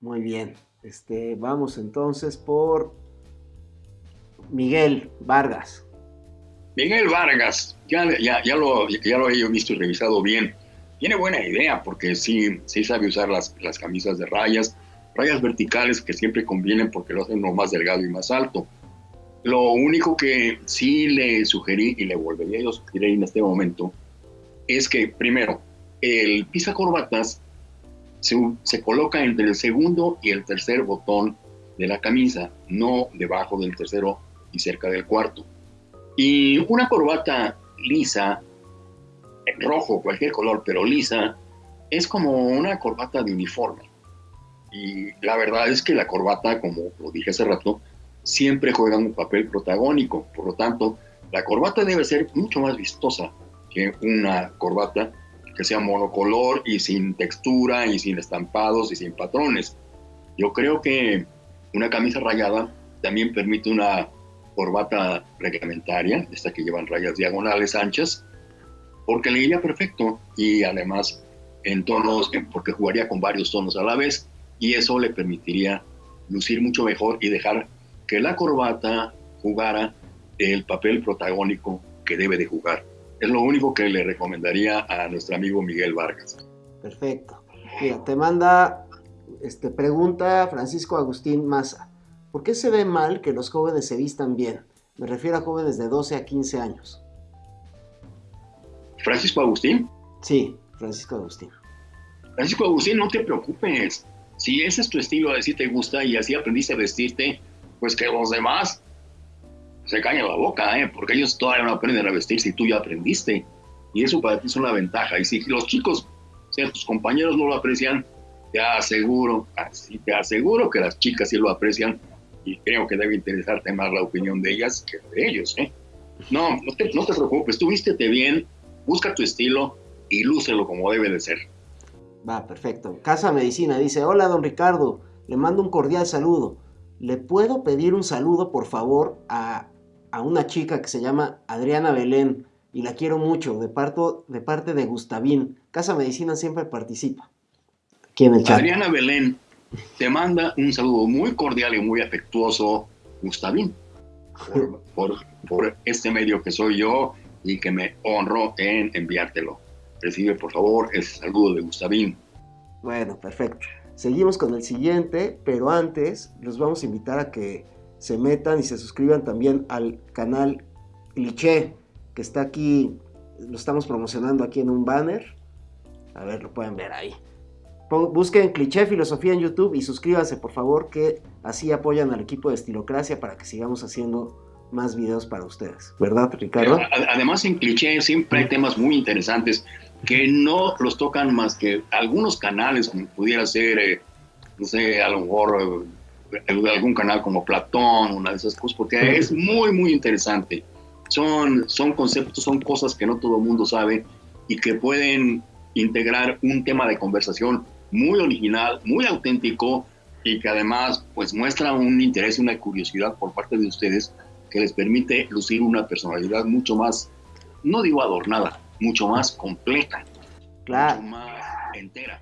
Muy bien. Este, vamos entonces por Miguel Vargas. Miguel Vargas, ya, ya, lo, ya lo he visto y revisado bien. Tiene buena idea porque sí, sí sabe usar las, las camisas de rayas, rayas verticales que siempre convienen porque lo hacen lo más delgado y más alto. Lo único que sí le sugerí y le volvería a sugerir en este momento es que, primero, el pisa corbatas se, coloca entre el segundo y el tercer botón de la camisa, no debajo del tercero y cerca del cuarto. Y una corbata lisa, rojo, cualquier color, pero lisa, es como una corbata de uniforme. Y la verdad es que la corbata, como lo dije hace rato, siempre juega un papel protagónico. Por lo tanto, la corbata debe ser mucho más vistosa que una corbata que sea monocolor y sin textura y sin estampados y sin patrones. Yo creo que una camisa rayada también permite una corbata reglamentaria, esta que llevan rayas diagonales anchas, porque le iría perfecto y además en tonos, porque jugaría con varios tonos a la vez y eso le permitiría lucir mucho mejor y dejar que la corbata jugara el papel protagónico que debe de jugar. Es lo único que le recomendaría a nuestro amigo Miguel Vargas. Perfecto. Mira, te manda este, pregunta Francisco Agustín Maza. ¿Por qué se ve mal que los jóvenes se vistan bien? Me refiero a jóvenes de 12 a 15 años. ¿Francisco Agustín? Sí, Francisco Agustín. Francisco Agustín, no te preocupes. Si ese es tu estilo, así te gusta y así aprendiste a vestirte, pues que los demás se cañan la boca, ¿eh? porque ellos todavía no aprenden a vestir si tú ya aprendiste. Y eso para ti es una ventaja. Y si los chicos, o sea, tus compañeros no lo aprecian, te aseguro, así te aseguro que las chicas sí lo aprecian y creo que debe interesarte más la opinión de ellas que de ellos. ¿eh? No, no te, no te preocupes, tú vístete bien, busca tu estilo y lúcelo como debe de ser. Va, perfecto. Casa Medicina dice, hola don Ricardo, le mando un cordial saludo. ¿Le puedo pedir un saludo, por favor, a, una chica que se llama Adriana Belén? Y la quiero mucho, de, parto, de parte de Gustavín. Casa Medicina siempre participa. Aquí en el chat. Adriana Belén te manda un saludo muy cordial y muy afectuoso, Gustavín, por, por este medio que soy yo y que me honro en enviártelo. Recibe, por favor, el saludo de Gustavín. Bueno, perfecto. Seguimos con el siguiente, pero antes los vamos a invitar a que se metan y se suscriban también al canal Cliché, que está aquí, lo estamos promocionando aquí en un banner. A ver, lo pueden ver ahí. Busquen Cliché Filosofía en YouTube y suscríbanse, por favor, que así apoyan al equipo de Estilocracia para que sigamos haciendo más videos para ustedes. ¿Verdad, Ricardo? Además, en Cliché siempre hay temas muy interesantes que no los tocan más que algunos canales, como pudiera ser, eh, no sé, a lo mejor eh, algún canal como Platón, una de esas cosas, porque es muy, muy interesante. Son, son conceptos, son cosas que no todo el mundo sabe y que pueden integrar un tema de conversación muy original, muy auténtico y que además pues muestra un interés una curiosidad por parte de ustedes que les permite lucir una personalidad mucho más, no digo adornada, mucho más completa, claro. mucho más entera.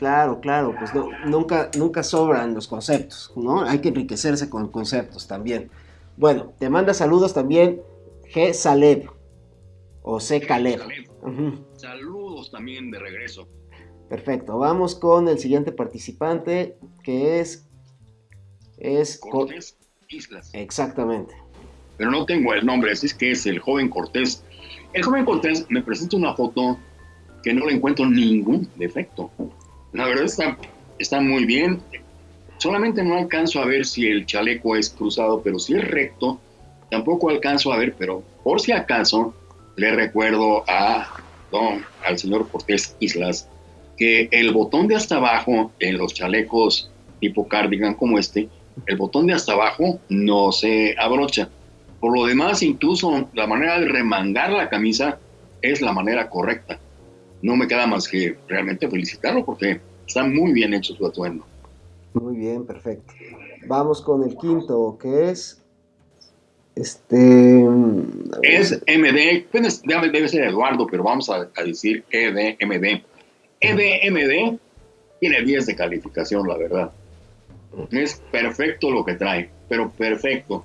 Claro, claro, pues nunca, nunca sobran los conceptos, ¿no? Hay que enriquecerse con conceptos también. Bueno, te manda saludos también G. Saleb o C. Caleb. Saludos también de regreso. Perfecto, vamos con el siguiente participante que es... es Cortés Islas. Exactamente. Pero no tengo el nombre, así es que es el joven Cortés el joven Cortés me presenta una foto que no le encuentro ningún defecto. La verdad está, está muy bien. Solamente no alcanzo a ver si el chaleco es cruzado, pero si es recto, tampoco alcanzo a ver, pero por si acaso le recuerdo a don, al señor Cortés Islas que el botón de hasta abajo en los chalecos tipo cardigan como este, el botón de hasta abajo no se abrocha. Por lo demás, incluso la manera de remangar la camisa es la manera correcta. No me queda más que realmente felicitarlo porque está muy bien hecho su atuendo. Muy bien, perfecto. Vamos con el quinto, que es este... Es MD, pues, debe ser Eduardo, pero vamos a, decir EDMD. EDMD tiene 10 de calificación, la verdad. Es perfecto lo que trae, pero perfecto.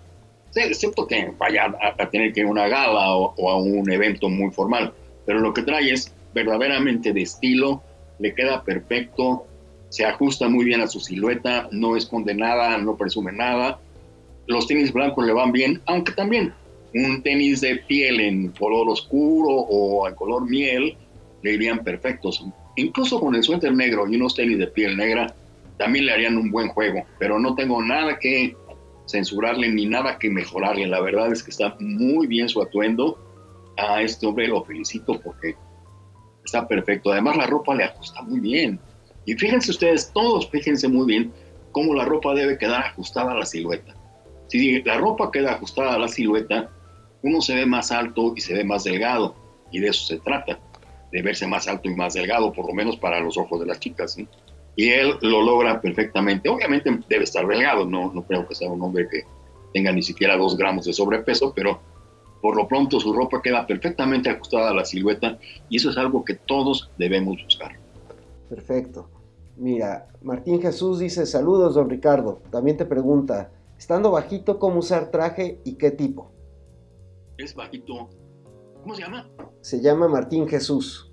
Excepto que vaya a, tener que ir a una gala o, a un evento muy formal. Pero lo que trae es verdaderamente de estilo, le queda perfecto, se ajusta muy bien a su silueta, no esconde nada, no presume nada. Los tenis blancos le van bien, aunque también un tenis de piel en color oscuro o en color miel le irían perfectos. Incluso con el suéter negro y unos tenis de piel negra, también le harían un buen juego, pero no tengo nada que censurarle ni nada que mejorarle. La verdad es que está muy bien su atuendo. A este hombre lo felicito porque está perfecto. Además la ropa le ajusta muy bien. Y fíjense ustedes, todos fíjense muy bien cómo la ropa debe quedar ajustada a la silueta. Si la ropa queda ajustada a la silueta, uno se ve más alto y se ve más delgado. Y de eso se trata, de verse más alto y más delgado, por lo menos para los ojos de las chicas. Y él lo logra perfectamente. Obviamente debe estar delgado, no, no creo que sea un hombre que tenga ni siquiera dos gramos de sobrepeso, pero por lo pronto su ropa queda perfectamente ajustada a la silueta y eso es algo que todos debemos buscar. Perfecto. Mira, Martín Jesús dice, saludos, don Ricardo. También te pregunta, estando bajito, ¿cómo usar traje y qué tipo? Es bajito. ¿Cómo se llama? Se llama Martín Jesús.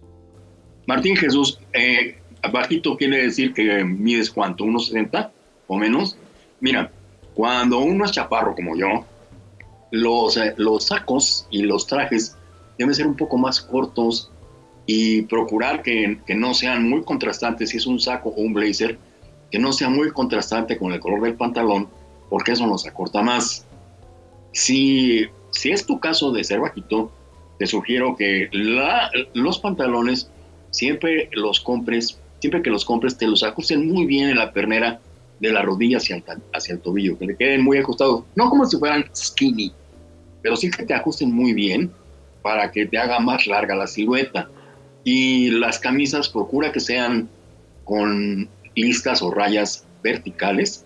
Martín Jesús, eh, bajito quiere decir que mides cuánto, unos 60 o menos. Mira, cuando uno es chaparro como yo, los, eh, los sacos y los trajes deben ser un poco más cortos y procurar que, que, no sean muy contrastantes, si es un saco o un blazer, que no sea muy contrastante con el color del pantalón, porque eso nos acorta más. Si, si es tu caso de ser bajito, te sugiero que la, los pantalones siempre los compres, siempre que los compres, te los ajusten muy bien en la pernera de la rodilla hacia el, hacia el tobillo, que le queden muy ajustados, no como si fueran skinny, pero sí que te ajusten muy bien para que te haga más larga la silueta. Y las camisas procura que sean con listas o rayas verticales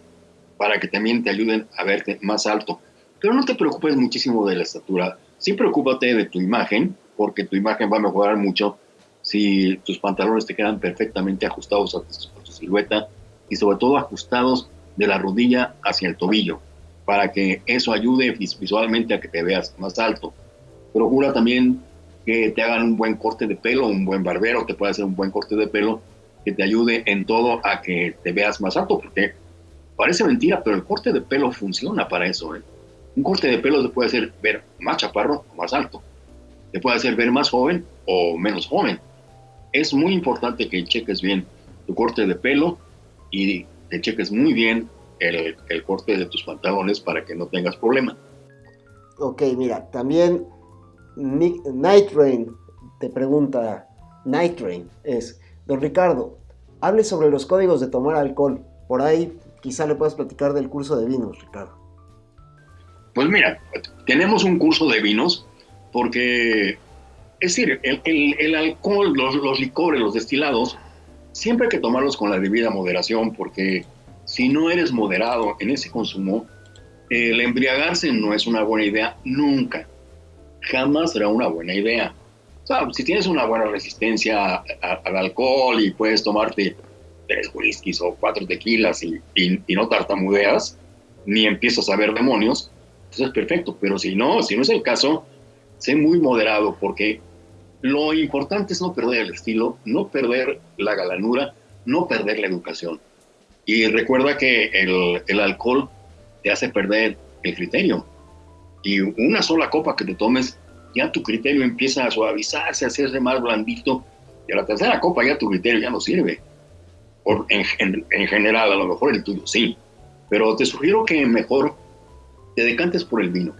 para que también te ayuden a verte más alto. Pero no te preocupes muchísimo de la estatura, sí preocúpate de tu imagen, porque tu imagen va a mejorar mucho si tus pantalones te quedan perfectamente ajustados a tu silueta y sobre todo ajustados de la rodilla hacia el tobillo para que eso ayude visualmente a que te veas más alto. Procura también que te hagan un buen corte de pelo, un buen barbero te puede hacer un buen corte de pelo que te ayude en todo a que te veas más alto, porque parece mentira, pero el corte de pelo funciona para eso. ¿eh? Un corte de pelo te puede hacer ver más chaparro o más alto, te puede hacer ver más joven o menos joven. Es muy importante que cheques bien tu corte de pelo y te cheques muy bien el, corte de tus pantalones para que no tengas problema. Ok, mira, también Night Rain te pregunta, Night Rain es, don Ricardo, hable sobre los códigos de tomar alcohol. Por ahí quizá le puedas platicar del curso de vinos, Ricardo. Pues mira, tenemos un curso de vinos porque, es decir, el, alcohol, los, los licores, los destilados, siempre hay que tomarlos con la debida moderación porque si no eres moderado en ese consumo, el embriagarse no es una buena idea nunca. Jamás será una buena idea. O sea, si tienes una buena resistencia al alcohol y puedes tomarte tres whiskies o cuatro tequilas y, no tartamudeas, ni empiezas a ver demonios, pues es perfecto. Pero si no, si no es el caso, sé muy moderado porque lo importante es no perder el estilo, no perder la galanura, no perder la educación. Y recuerda que el, alcohol te hace perder el criterio. Y una sola copa que te tomes, ya tu criterio empieza a suavizarse, a hacerse más blandito. Y a la tercera copa ya tu criterio ya no sirve. En general, a lo mejor el tuyo sí. Pero te sugiero que mejor te decantes por el vino.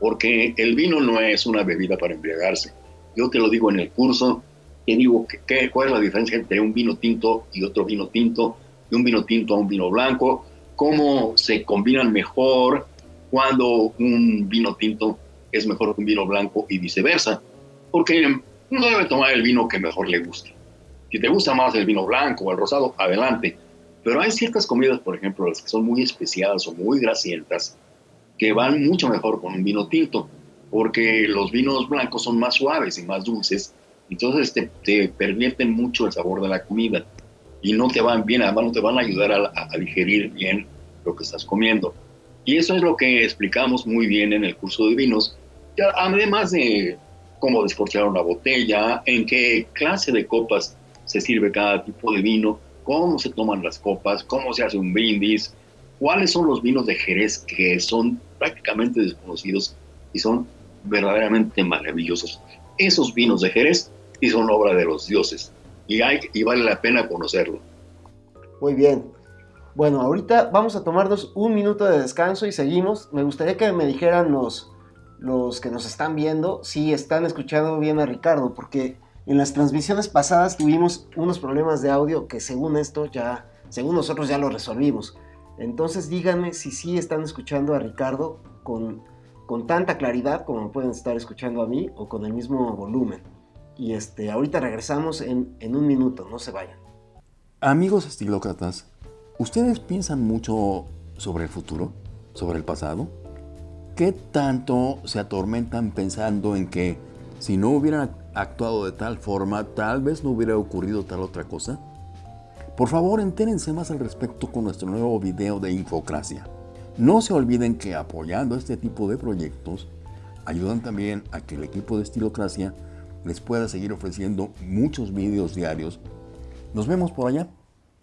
Porque el vino no es una bebida para embriagarse. Yo te lo digo en el curso, te digo que, cuál es la diferencia entre un vino tinto y otro vino tinto un vino tinto a un vino blanco, cómo se combinan mejor cuando un vino tinto es mejor que un vino blanco y viceversa, porque uno debe tomar el vino que mejor le guste. Si te gusta más el vino blanco o el rosado, adelante. Pero hay ciertas comidas, por ejemplo, las que son muy especiadas o muy grasientas, que van mucho mejor con un vino tinto, porque los vinos blancos son más suaves y más dulces, entonces te, te pervierten mucho el sabor de la comida. Y no te van bien, además no te van a ayudar a, digerir bien lo que estás comiendo. Y eso es lo que explicamos muy bien en el curso de vinos, además de cómo descorchar una botella, en qué clase de copas se sirve cada tipo de vino, cómo se toman las copas, cómo se hace un brindis, cuáles son los vinos de Jerez que son prácticamente desconocidos y son verdaderamente maravillosos. Esos vinos de Jerez y son obra de los dioses y, hay, y vale la pena conocerlo. Muy bien. Bueno, ahorita vamos a tomarnos un minuto de descanso y seguimos. Me gustaría que me dijeran los, los que nos están viendo si están escuchando bien a Ricardo, porque en las transmisiones pasadas tuvimos unos problemas de audio que según esto ya, según nosotros ya lo resolvimos. Entonces díganme si sí están escuchando a Ricardo con, con tanta claridad como pueden estar escuchando a mí o con el mismo volumen. Y este, ahorita regresamos en, en un minuto, no se vayan. Amigos estilócratas, ¿ustedes piensan mucho sobre el futuro? ¿Sobre el pasado? ¿Qué tanto se atormentan pensando en que si no hubieran actuado de tal forma, tal vez no hubiera ocurrido tal otra cosa? Por favor, entérense más al respecto con nuestro nuevo video de Infocracia. No se olviden que apoyando este tipo de proyectos, ayudan también a que el equipo de Estilocracia les pueda seguir ofreciendo muchos videos diarios. Nos vemos por allá.